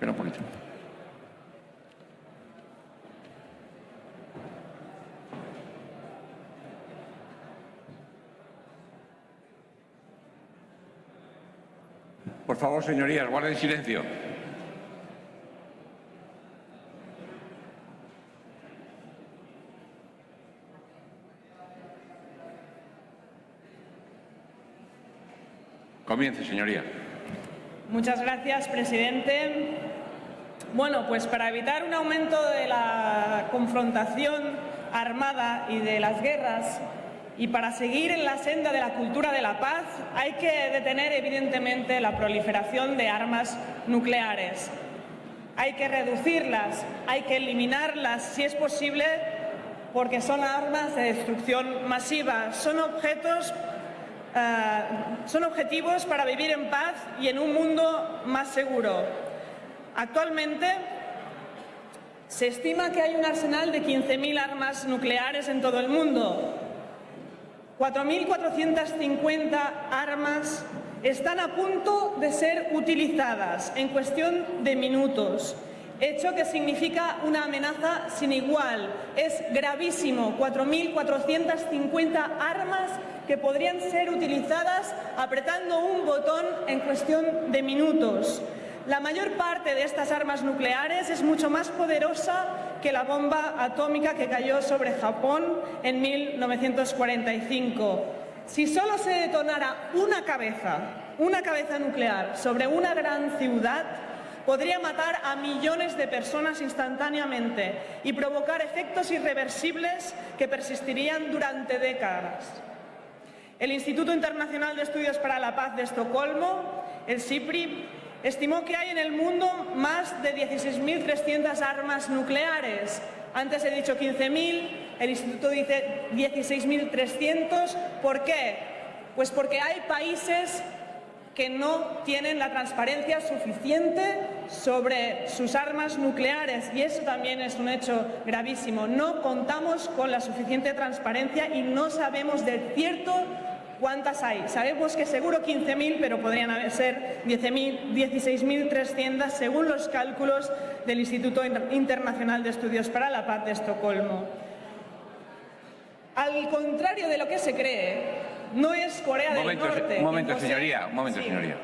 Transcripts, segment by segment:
Espera un poquito. Por favor, señorías, guarden silencio. Comience, señoría. Muchas gracias, presidente. Bueno, pues para evitar un aumento de la confrontación armada y de las guerras y para seguir en la senda de la cultura de la paz hay que detener evidentemente la proliferación de armas nucleares. Hay que reducirlas, hay que eliminarlas si es posible porque son armas de destrucción masiva, son objetos eh, son objetivos para vivir en paz y en un mundo más seguro. Actualmente se estima que hay un arsenal de 15.000 armas nucleares en todo el mundo. 4.450 armas están a punto de ser utilizadas en cuestión de minutos hecho que significa una amenaza sin igual. Es gravísimo, 4.450 armas que podrían ser utilizadas apretando un botón en cuestión de minutos. La mayor parte de estas armas nucleares es mucho más poderosa que la bomba atómica que cayó sobre Japón en 1945. Si solo se detonara una cabeza, una cabeza nuclear sobre una gran ciudad, podría matar a millones de personas instantáneamente y provocar efectos irreversibles que persistirían durante décadas. El Instituto Internacional de Estudios para la Paz de Estocolmo, el CIPRI, estimó que hay en el mundo más de 16.300 armas nucleares. Antes he dicho 15.000, el Instituto dice 16.300. ¿Por qué? Pues porque hay países que no tienen la transparencia suficiente sobre sus armas nucleares y eso también es un hecho gravísimo. No contamos con la suficiente transparencia y no sabemos de cierto cuántas hay. Sabemos que seguro 15.000, pero podrían ser 16.300 según los cálculos del Instituto Internacional de Estudios para la Paz de Estocolmo. Al contrario de lo que se cree, no es Corea del Norte. Un momento, señoría, un momento, señoría.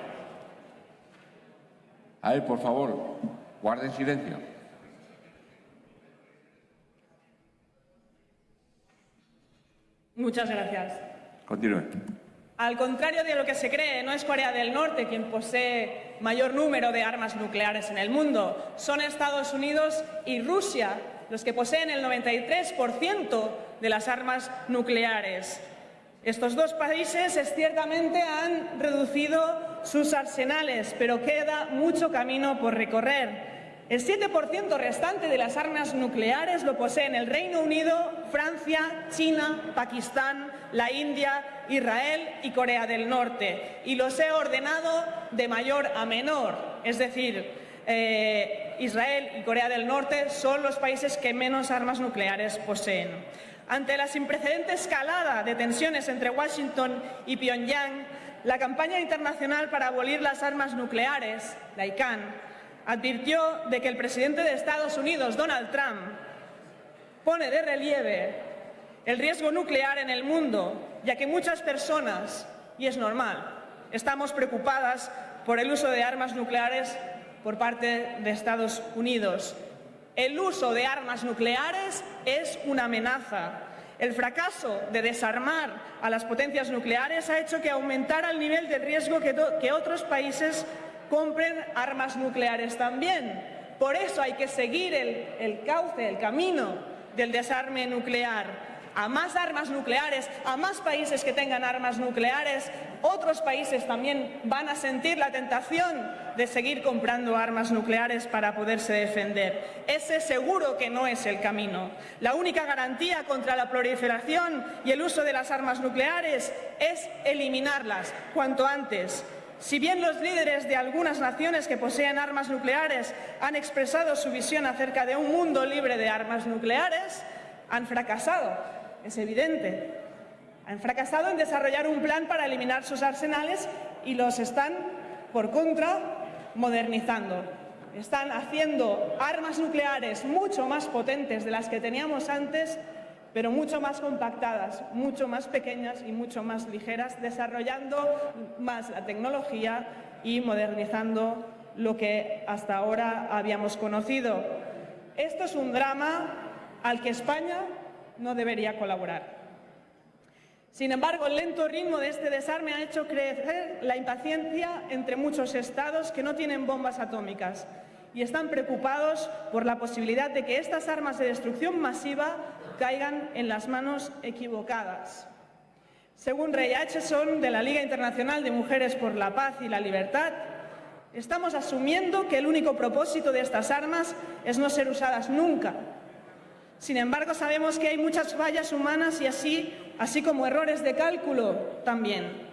A ver, por favor, guarden silencio. Muchas gracias. Continúe. Al contrario de lo que se cree, no es Corea del Norte quien posee mayor número de armas nucleares en el mundo. Son Estados Unidos y Rusia los que poseen el 93% de las armas nucleares. Estos dos países ciertamente han reducido sus arsenales, pero queda mucho camino por recorrer. El 7% restante de las armas nucleares lo poseen el Reino Unido, Francia, China, Pakistán, la India, Israel y Corea del Norte. Y los he ordenado de mayor a menor, es decir, eh, Israel y Corea del Norte son los países que menos armas nucleares poseen. Ante la sin precedente escalada de tensiones entre Washington y Pyongyang, la campaña internacional para abolir las armas nucleares, la ICANN, advirtió de que el presidente de Estados Unidos, Donald Trump, pone de relieve el riesgo nuclear en el mundo, ya que muchas personas, y es normal, estamos preocupadas por el uso de armas nucleares por parte de Estados Unidos. El uso de armas nucleares es una amenaza. El fracaso de desarmar a las potencias nucleares ha hecho que aumentara el nivel de riesgo que, otros países compren armas nucleares también. Por eso hay que seguir el cauce, el camino del desarme nuclear a más armas nucleares, a más países que tengan armas nucleares, otros países también van a sentir la tentación de seguir comprando armas nucleares para poderse defender. Ese seguro que no es el camino. La única garantía contra la proliferación y el uso de las armas nucleares es eliminarlas cuanto antes. Si bien los líderes de algunas naciones que poseen armas nucleares han expresado su visión acerca de un mundo libre de armas nucleares, han fracasado es evidente. Han fracasado en desarrollar un plan para eliminar sus arsenales y los están, por contra, modernizando. están haciendo armas nucleares mucho más potentes de las que teníamos antes, pero mucho más compactadas, mucho más pequeñas y mucho más ligeras, desarrollando más la tecnología y modernizando lo que hasta ahora habíamos conocido. Esto es un drama al que España no debería colaborar. Sin embargo, el lento ritmo de este desarme ha hecho crecer la impaciencia entre muchos estados que no tienen bombas atómicas y están preocupados por la posibilidad de que estas armas de destrucción masiva caigan en las manos equivocadas. Según Ray Acheson, de la Liga Internacional de Mujeres por la Paz y la Libertad, estamos asumiendo que el único propósito de estas armas es no ser usadas nunca. Sin embargo, sabemos que hay muchas fallas humanas y así, así como errores de cálculo también.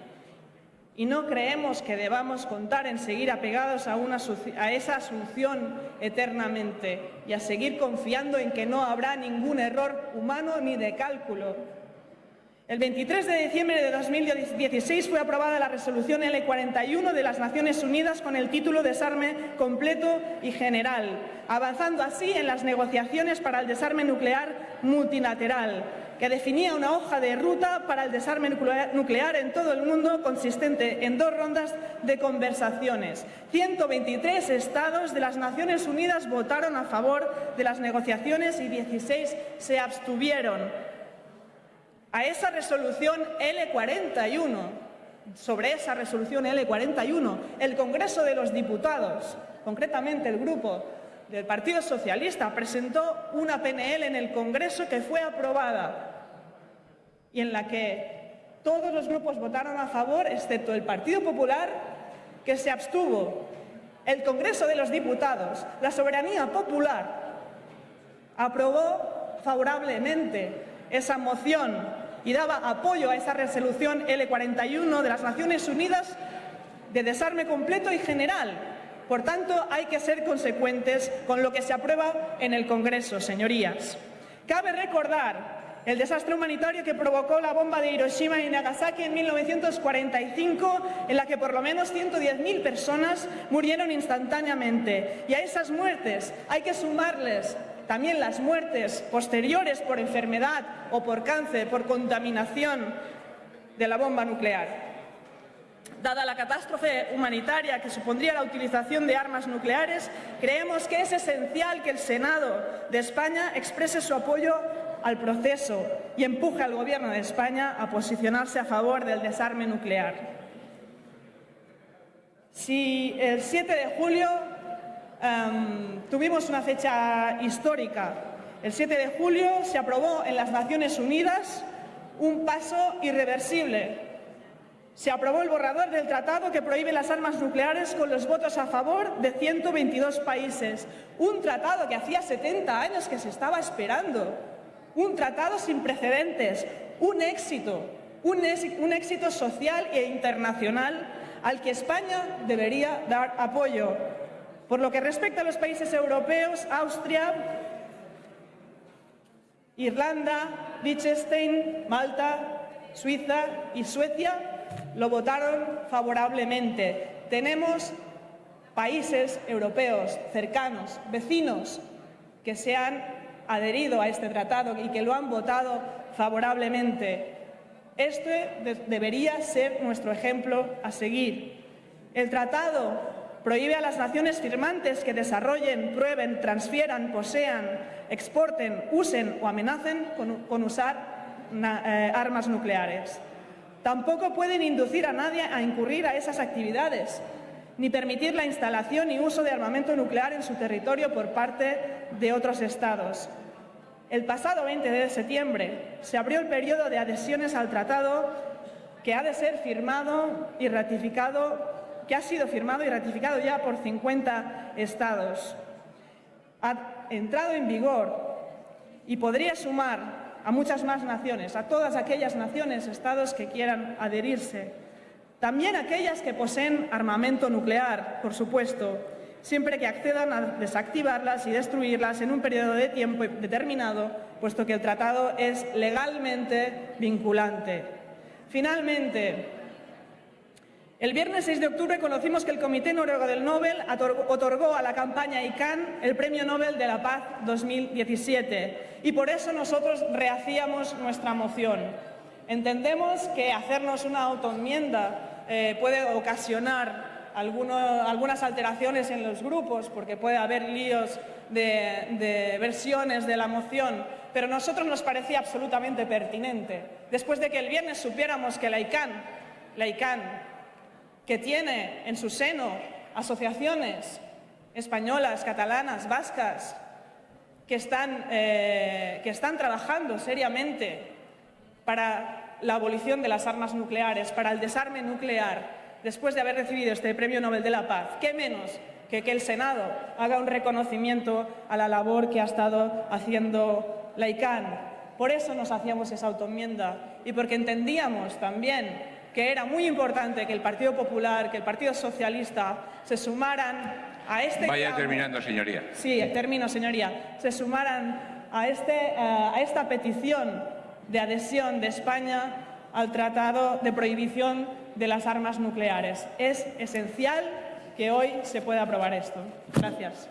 Y no creemos que debamos contar en seguir apegados a, esa asunción eternamente y a seguir confiando en que no habrá ningún error humano ni de cálculo. El 23 de diciembre de 2016 fue aprobada la resolución L41 de las Naciones Unidas con el título Desarme completo y general, avanzando así en las negociaciones para el desarme nuclear multilateral, que definía una hoja de ruta para el desarme nuclear en todo el mundo consistente en dos rondas de conversaciones. 123 estados de las Naciones Unidas votaron a favor de las negociaciones y 16 se abstuvieron. A esa resolución L41, sobre esa resolución L41, el Congreso de los Diputados, concretamente el grupo del Partido Socialista, presentó una PNL en el Congreso que fue aprobada y en la que todos los grupos votaron a favor, excepto el Partido Popular, que se abstuvo. El Congreso de los Diputados, la soberanía popular, aprobó favorablemente esa moción y daba apoyo a esa resolución L41 de las Naciones Unidas de desarme completo y general. Por tanto, hay que ser consecuentes con lo que se aprueba en el Congreso, señorías. Cabe recordar el desastre humanitario que provocó la bomba de Hiroshima y Nagasaki en 1945, en la que por lo menos 110.000 personas murieron instantáneamente. Y a esas muertes hay que sumarles también las muertes posteriores por enfermedad o por cáncer, por contaminación de la bomba nuclear. Dada la catástrofe humanitaria que supondría la utilización de armas nucleares, creemos que es esencial que el Senado de España exprese su apoyo al proceso y empuje al Gobierno de España a posicionarse a favor del desarme nuclear. Si el 7 de julio um, tuvimos una fecha histórica, el 7 de julio se aprobó en las Naciones Unidas un paso irreversible se aprobó el borrador del tratado que prohíbe las armas nucleares con los votos a favor de 122 países. Un tratado que hacía 70 años que se estaba esperando. Un tratado sin precedentes. Un éxito. Un, éxito social e internacional al que España debería dar apoyo. Por lo que respecta a los países europeos, Austria, Irlanda, Liechtenstein, Malta, Suiza y Suecia lo votaron favorablemente. Tenemos países europeos cercanos, vecinos, que se han adherido a este tratado y que lo han votado favorablemente. Este debería ser nuestro ejemplo a seguir. El tratado prohíbe a las naciones firmantes que desarrollen, prueben, transfieran, posean, exporten, usen o amenacen con, usar eh, armas nucleares. Tampoco pueden inducir a nadie a incurrir a esas actividades, ni permitir la instalación y uso de armamento nuclear en su territorio por parte de otros Estados. El pasado 20 de septiembre se abrió el periodo de adhesiones al tratado que ha de ser firmado y ratificado, que ha sido firmado y ratificado ya por 50 Estados. Ha entrado en vigor y podría sumar a muchas más naciones, a todas aquellas naciones, estados que quieran adherirse. También aquellas que poseen armamento nuclear, por supuesto, siempre que accedan a desactivarlas y destruirlas en un periodo de tiempo determinado, puesto que el tratado es legalmente vinculante. Finalmente, El viernes 6 de octubre conocimos que el Comité Noruego del Nobel otorgó a la campaña ICANN el Premio Nobel de la Paz 2017 y por eso nosotros rehacíamos nuestra moción. Entendemos que hacernos una autoenmienda eh, puede ocasionar algunas alteraciones en los grupos, porque puede haber líos de, versiones de la moción, pero a nosotros nos parecía absolutamente pertinente. Después de que el viernes supiéramos que la ICANN, que tiene en su seno asociaciones españolas, catalanas, vascas, que están, eh, que están trabajando seriamente para la abolición de las armas nucleares, para el desarme nuclear, después de haber recibido este Premio Nobel de la Paz, ¿qué menos que que el Senado haga un reconocimiento a la labor que ha estado haciendo la ICANN? Por eso nos hacíamos esa autoenmienda y porque entendíamos también que era muy importante que el Partido Popular, que el Partido Socialista se sumaran a este... Vaya terminando, señoría. Sí, termino, señoría. Se sumaran a, este, eh, a esta petición de adhesión de España al Tratado de Prohibición de las Armas Nucleares. Es esencial que hoy se pueda aprobar esto. Gracias.